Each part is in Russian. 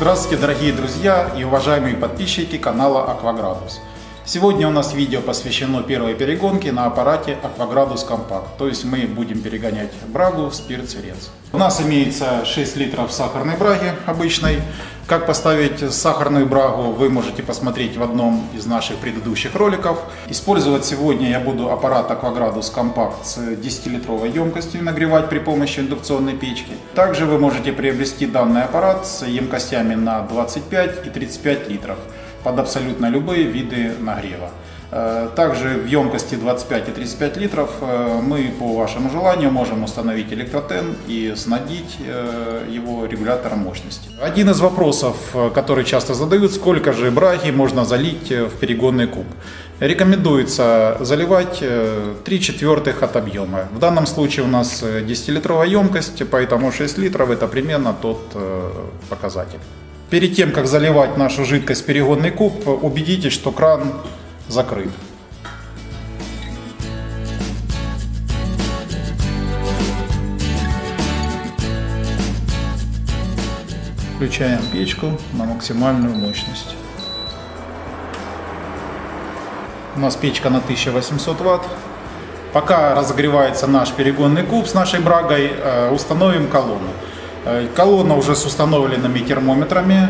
Здравствуйте, дорогие друзья и уважаемые подписчики канала Акваградус. Сегодня у нас видео посвящено первой перегонке на аппарате Акваградус Компакт. То есть мы будем перегонять брагу в спирт-цвет. У нас имеется 6 литров сахарной браги обычной. Как поставить сахарную брагу вы можете посмотреть в одном из наших предыдущих роликов. Использовать сегодня я буду аппарат Aquagradus Compact с 10-литровой емкостью нагревать при помощи индукционной печки. Также вы можете приобрести данный аппарат с емкостями на 25 и 35 литров под абсолютно любые виды нагрева. Э, также в емкости 25 и 35 литров э, мы по вашему желанию можем установить электротен и снабдить э, его регулятором мощности. Один из вопросов, который часто задают, сколько же браги можно залить в перегонный куб. Рекомендуется заливать 3 четвертых от объема. В данном случае у нас 10-литровая емкость, поэтому 6 литров это примерно тот показатель. Перед тем, как заливать нашу жидкость в перегонный куб, убедитесь, что кран закрыт. Включаем печку на максимальную мощность. У нас печка на 1800 ватт. Пока разогревается наш перегонный куб с нашей брагой, э, установим колонну. Э, колонна уже с установленными термометрами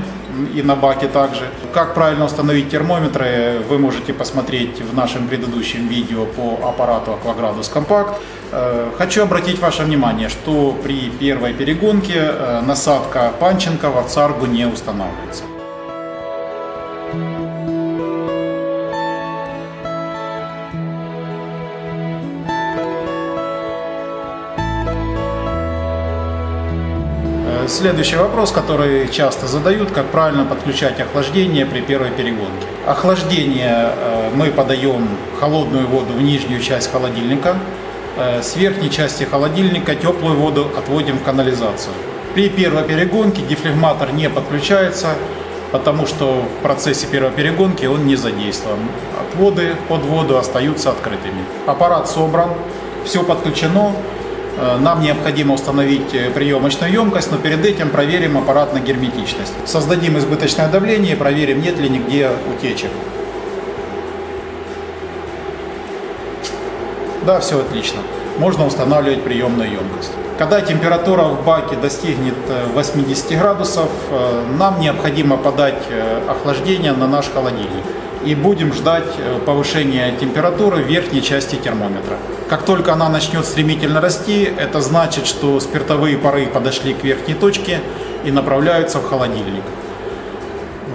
и на баке также. Как правильно установить термометры, вы можете посмотреть в нашем предыдущем видео по аппарату Aquagradus Compact. Э, хочу обратить ваше внимание, что при первой перегонке э, насадка Панченко в царгу не устанавливается. Следующий вопрос, который часто задают, как правильно подключать охлаждение при первой перегонке. Охлаждение э, мы подаем холодную воду в нижнюю часть холодильника, э, с верхней части холодильника теплую воду отводим в канализацию. При первой перегонке дефлегматор не подключается, потому что в процессе первой перегонки он не задействован. Отводы под воду остаются открытыми. Аппарат собран, все подключено, нам необходимо установить э, приемочную емкость, но перед этим проверим аппарат на герметичность. Создадим избыточное давление и проверим, нет ли нигде утечек. Да, все отлично. Можно устанавливать приемную емкость. Когда температура в баке достигнет 80 э, градусов, нам необходимо подать охлаждение на наш холодильник и будем ждать э, повышения температуры в верхней части термометра. Как только она начнет стремительно расти, это значит, что спиртовые пары подошли к верхней точке и направляются в холодильник.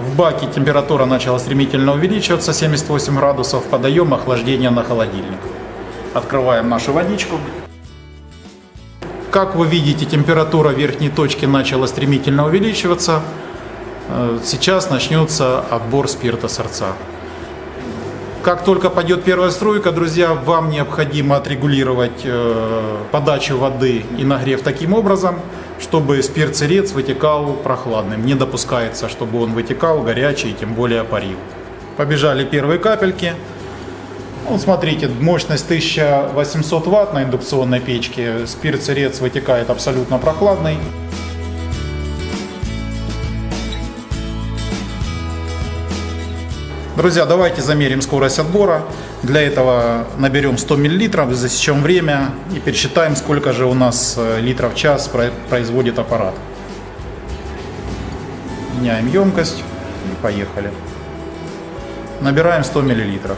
В баке температура начала стремительно увеличиваться, 78 градусов, подаем охлаждение на холодильник. Открываем нашу водичку. Как вы видите, температура верхней точки начала стремительно увеличиваться. Э, сейчас начнется отбор спирта сорца. Как только пойдет первая струйка, друзья, вам необходимо отрегулировать э, подачу воды и нагрев таким образом, чтобы спирт-сырец вытекал прохладным. Не допускается, чтобы он вытекал горячий, тем более парил. Побежали первые капельки. Вот смотрите, мощность 1800 ватт на индукционной печке. Спирт-сырец вытекает абсолютно прохладный. Друзья, давайте замерим скорость отбора. Для этого наберем 100 мл, засечем время и пересчитаем, сколько же у нас э, литров в час производит аппарат. Меняем емкость и поехали. Набираем 100 миллилитров.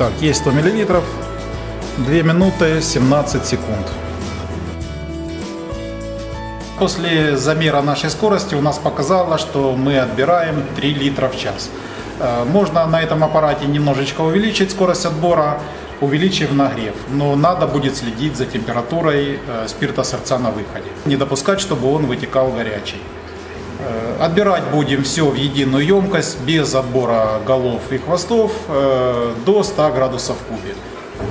Так, есть 100 миллилитров. 2 минуты 17 секунд. После замера нашей скорости у нас показало, что мы отбираем 3 литра в час. Э, можно на этом аппарате немножечко увеличить скорость отбора, увеличив нагрев. Но надо будет следить за температурой э, спирта сердца на выходе. Не допускать, чтобы он вытекал горячий. Э, Отбирать будем все в единую емкость, без отбора голов и хвостов, э, до 100 градусов в кубе.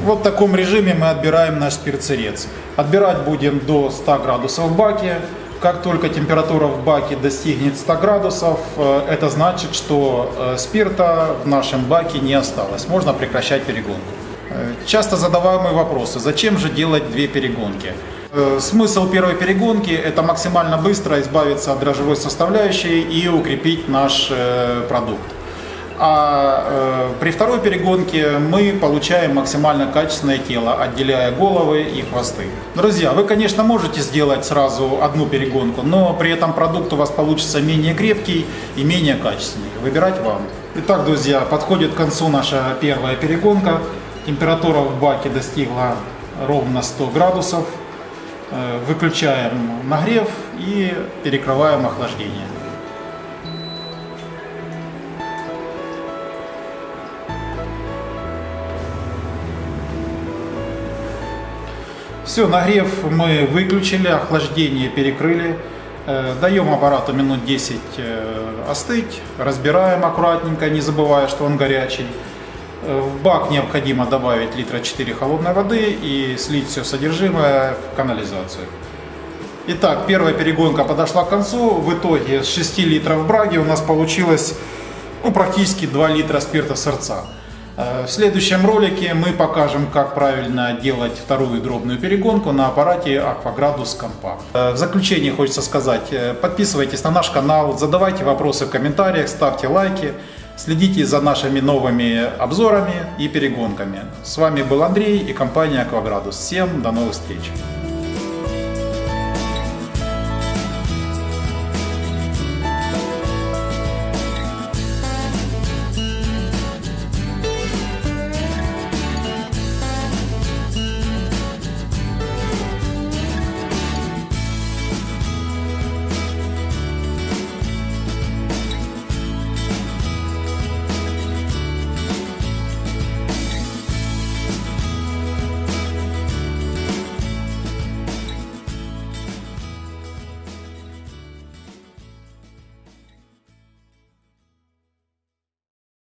Вот в таком режиме мы отбираем наш спирт-сырец. Отбирать будем до 100 градусов в баке. Как только температура в баке достигнет 100 градусов, э, это значит, что спирта в нашем баке не осталось. Можно прекращать перегонку. Часто задаваемые вопросы, зачем же делать две перегонки? Э, Смысл первой перегонки – это максимально быстро избавиться от дрожжевой составляющей и укрепить наш э, продукт. А э, при второй перегонке мы получаем максимально качественное тело, отделяя головы и хвосты. Друзья, вы, конечно, можете сделать сразу одну перегонку, но при этом продукт у вас получится менее крепкий и менее качественный. Выбирать вам. Итак, друзья, подходит к концу наша первая перегонка. Температура в баке достигла ровно 100 градусов. Э, Выключаем нагрев и перекрываем охлаждение. Все, нагрев мы выключили, охлаждение перекрыли. Э, Даем аппарату минут 10 э, остыть, разбираем аккуратненько, не забывая, что он горячий. Э, В бак необходимо добавить литра 4 холодной воды и слить все содержимое в канализацию. Итак, первая перегонка подошла к концу. В итоге с 6 литров браги у нас получилось ну, практически 2 литра спирта сорца. Э, В следующем ролике мы покажем, как правильно делать вторую дробную перегонку на аппарате Aquagradus Compact. Э, В заключение хочется сказать, подписывайтесь на наш канал, задавайте вопросы в комментариях, ставьте лайки, следите за нашими новыми обзорами и перегонками. С вами был Андрей и компания Aquagradus. Всем до новых встреч!